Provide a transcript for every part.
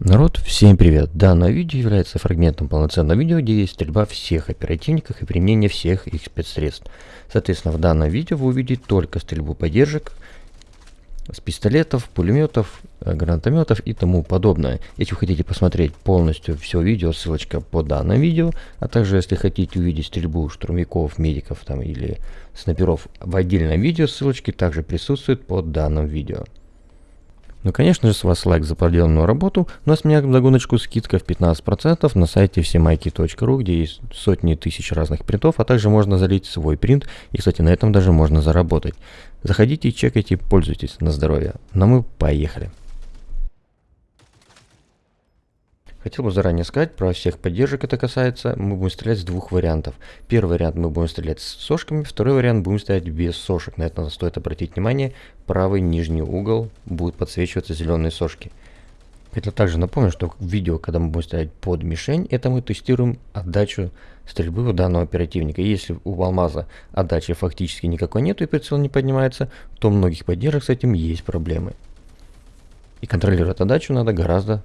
Народ, всем привет! Данное видео является фрагментом полноценного видео, где есть стрельба всех оперативников и применение всех их спецсредств. Соответственно, в данном видео вы увидите только стрельбу поддержек с пистолетов, пулеметов, э, гранатометов и тому подобное. Если вы хотите посмотреть полностью все видео, ссылочка по данному видео, а также если хотите увидеть стрельбу штурмяков, медиков там или снайперов в отдельном видео, ссылочки также присутствуют под данным видео. Ну, конечно же, с вас лайк за проделанную работу. У нас меня догоночку скидка в 15% на сайте всемайки.ру, где есть сотни тысяч разных принтов, а также можно залить свой принт. И, кстати, на этом даже можно заработать. Заходите, чекайте, пользуйтесь на здоровье. Ну, мы поехали. Хотел бы заранее сказать, про всех поддержек это касается, мы будем стрелять с двух вариантов. Первый вариант мы будем стрелять с сошками, второй вариант будем стрелять без сошек. На это стоит обратить внимание, правый нижний угол будет подсвечиваться зеленые сошки. Хотел также напомню, что в видео, когда мы будем стрелять под мишень, это мы тестируем отдачу стрельбы у данного оперативника. Если у алмаза отдачи фактически никакой нету и прицел не поднимается, то у многих поддержек с этим есть проблемы. И контролировать отдачу надо гораздо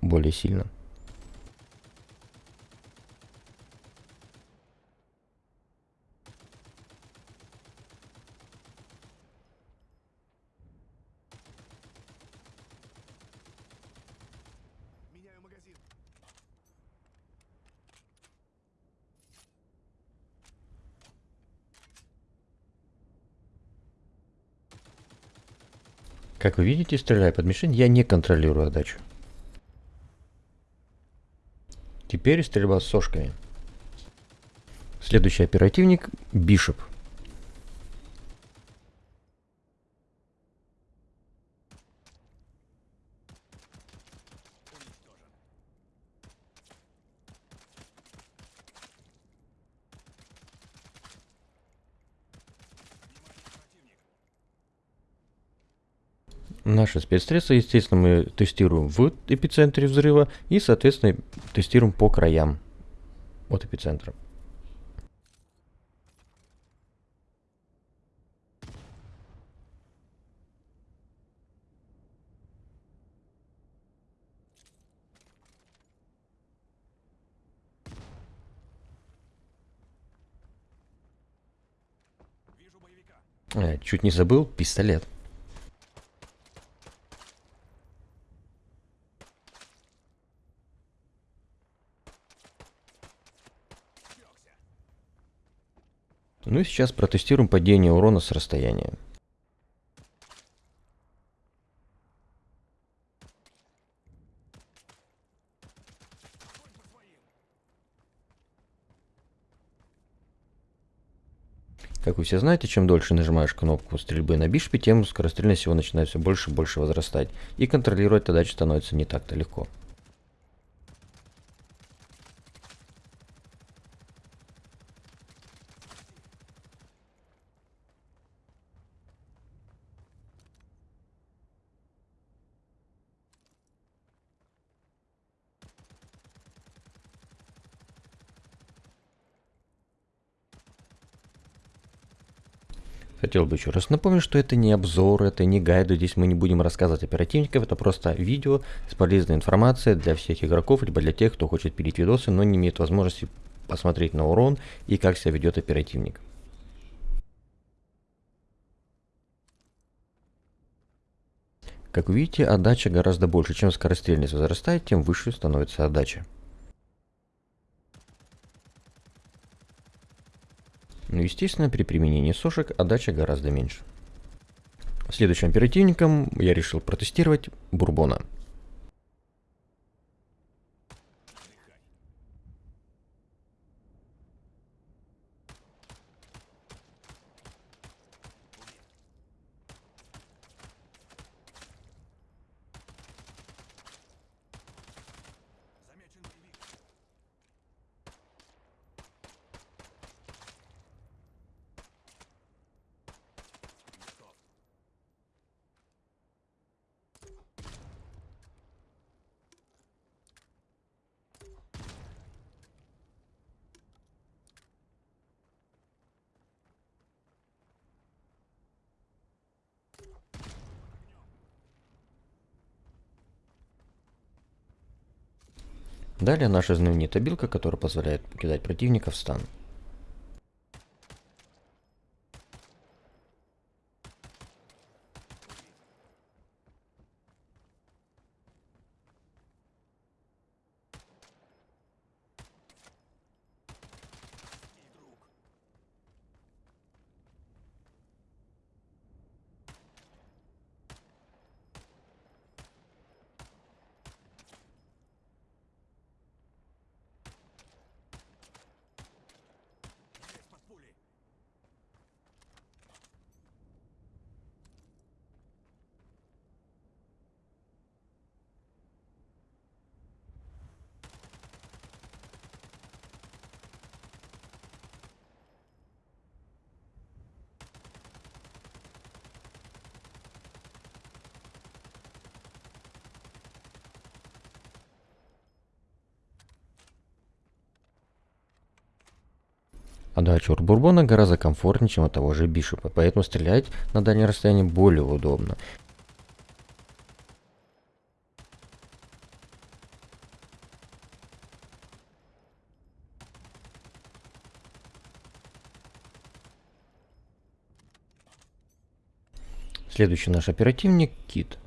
более сильно. Как вы видите, стреляя под мишень, я не контролирую отдачу. Теперь стрельба с сошками. Следующий оперативник – Бишоп. Наши спецсредства, естественно, мы тестируем в эпицентре взрыва и, соответственно, тестируем по краям от эпицентра. Э, чуть не забыл, пистолет. Ну и сейчас протестируем падение урона с расстояния. Как вы все знаете, чем дольше нажимаешь кнопку стрельбы на бишпе, тем скорострельность его начинает все больше и больше возрастать. И контролировать задачу становится не так-то легко. Хотел бы еще раз напомнить, что это не обзор, это не гайды, здесь мы не будем рассказывать оперативников, это просто видео с полезной информацией для всех игроков, либо для тех, кто хочет пилить видосы, но не имеет возможности посмотреть на урон и как себя ведет оперативник. Как видите, отдача гораздо больше. Чем скорострельность возрастает, тем выше становится отдача. Но, ну, естественно, при применении сошек отдача гораздо меньше. Следующим оперативником я решил протестировать бурбона. Далее наша знаменитая билка, которая позволяет кидать противника в стан. Отдача от Бурбона гораздо комфортнее, чем от того же Бишопа, поэтому стрелять на дальнее расстояние более удобно. Следующий наш оперативник Кит.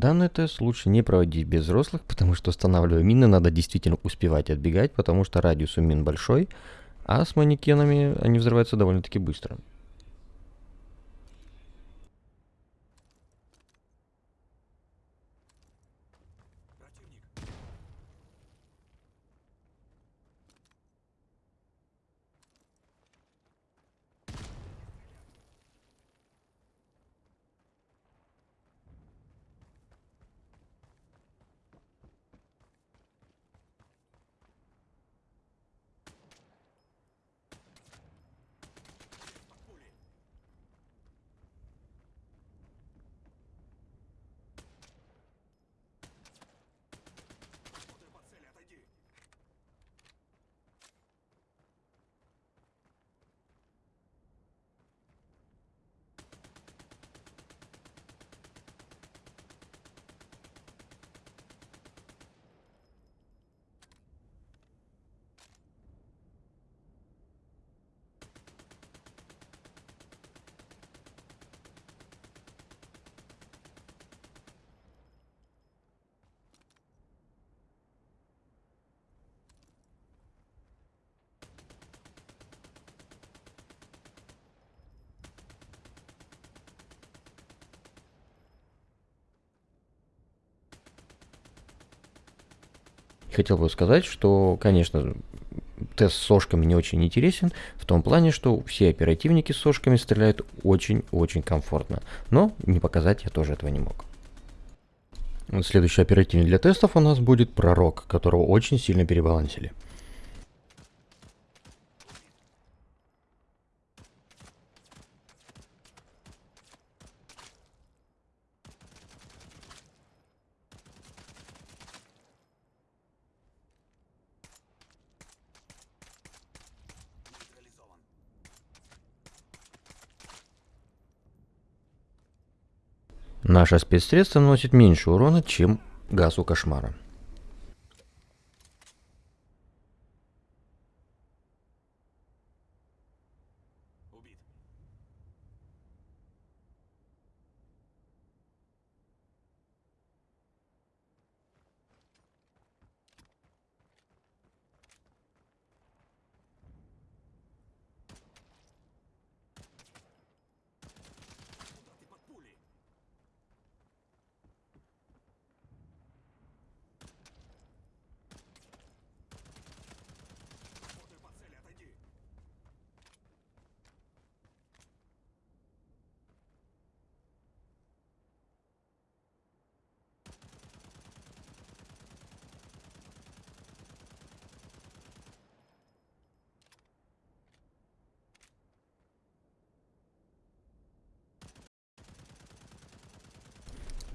Данный тест лучше не проводить без взрослых, потому что устанавливая мины надо действительно успевать отбегать, потому что радиус у мин большой, а с манекенами они взрываются довольно-таки быстро. Хотел бы сказать, что, конечно, тест с сошками не очень интересен, в том плане, что все оперативники с сошками стреляют очень-очень комфортно. Но не показать я тоже этого не мог. Следующий оперативник для тестов у нас будет Пророк, которого очень сильно перебалансили. Наше спецсредство наносит меньше урона, чем газ у кошмара.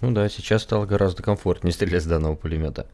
Ну да, сейчас стало гораздо комфортнее стрелять с данного пулемета.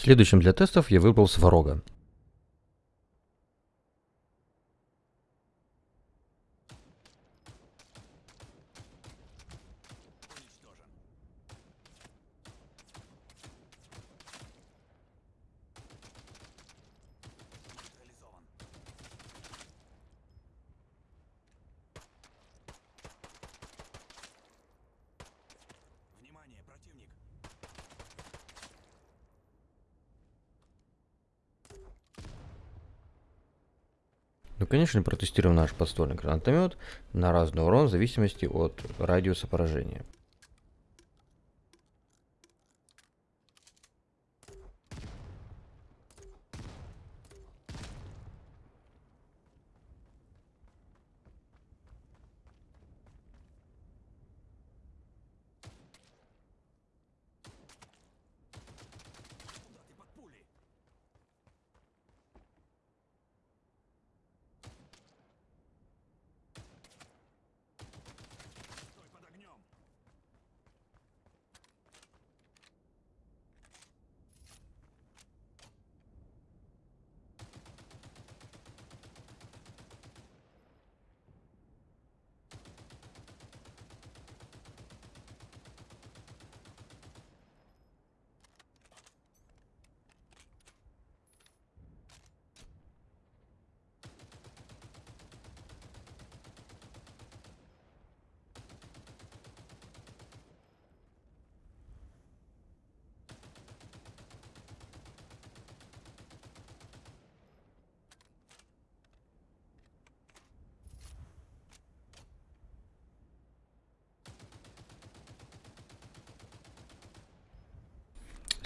Следующим для тестов я выбрал Сварога. Внимание, противник! Ну, конечно, протестируем наш подствольный гранатомет на разный урон в зависимости от радиуса поражения.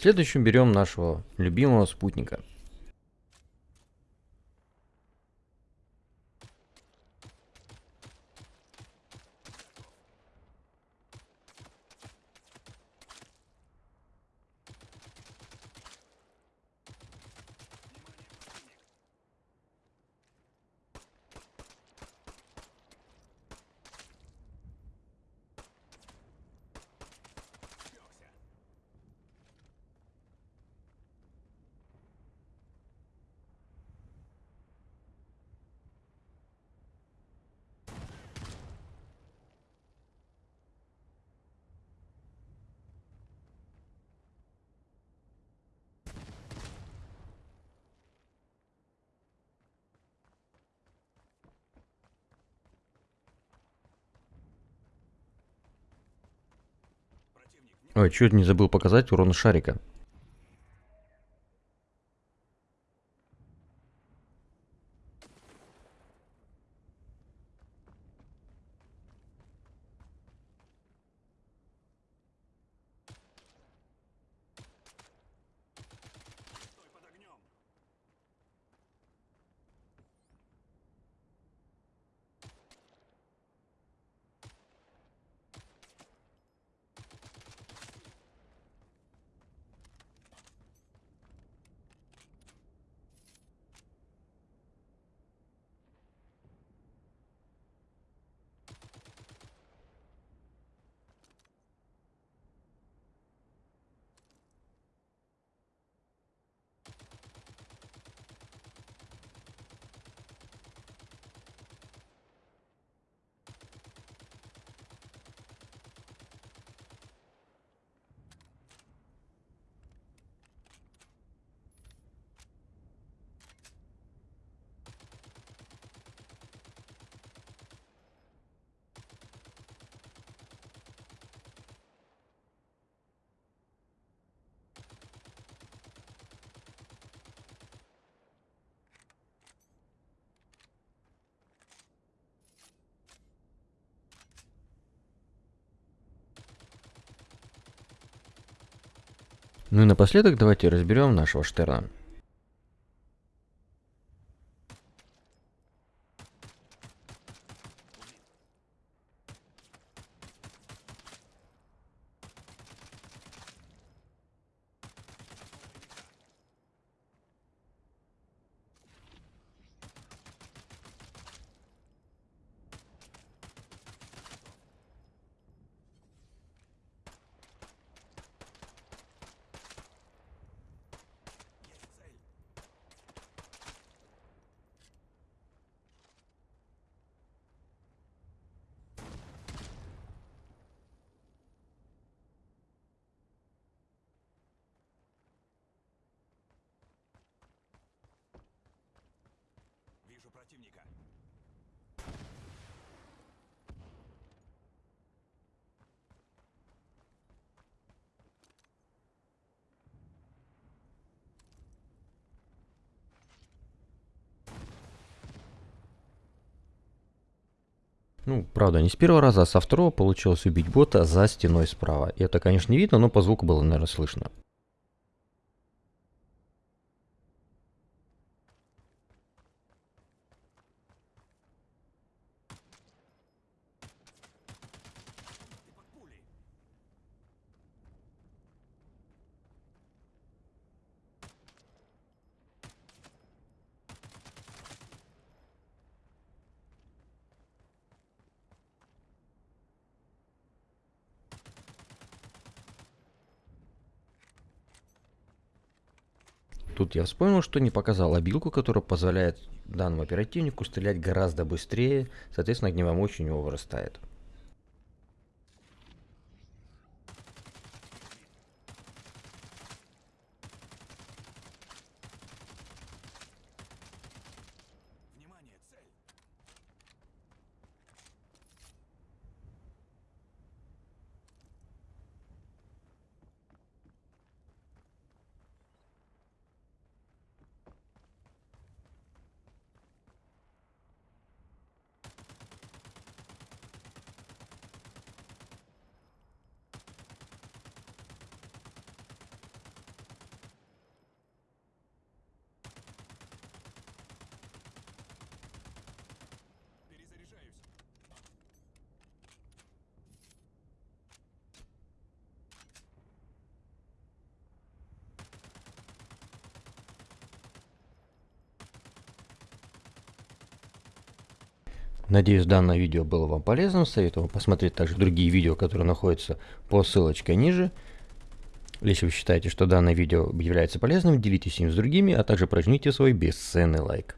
Следующим берем нашего любимого спутника. Ой, чуть не забыл показать урон шарика. Ну и напоследок давайте разберем нашего Штерна. Противника. Ну, правда, не с первого раза, а со второго получилось убить бота за стеной справа. И это, конечно, не видно, но по звуку было, наверное, слышно. Тут я вспомнил, что не показал обилку, которая позволяет данному оперативнику стрелять гораздо быстрее, соответственно, огневая мощь у него вырастает. Надеюсь, данное видео было вам полезным. Советую посмотреть также другие видео, которые находятся по ссылочке ниже. Если вы считаете, что данное видео является полезным, делитесь им с другими, а также прожмите свой бесценный лайк.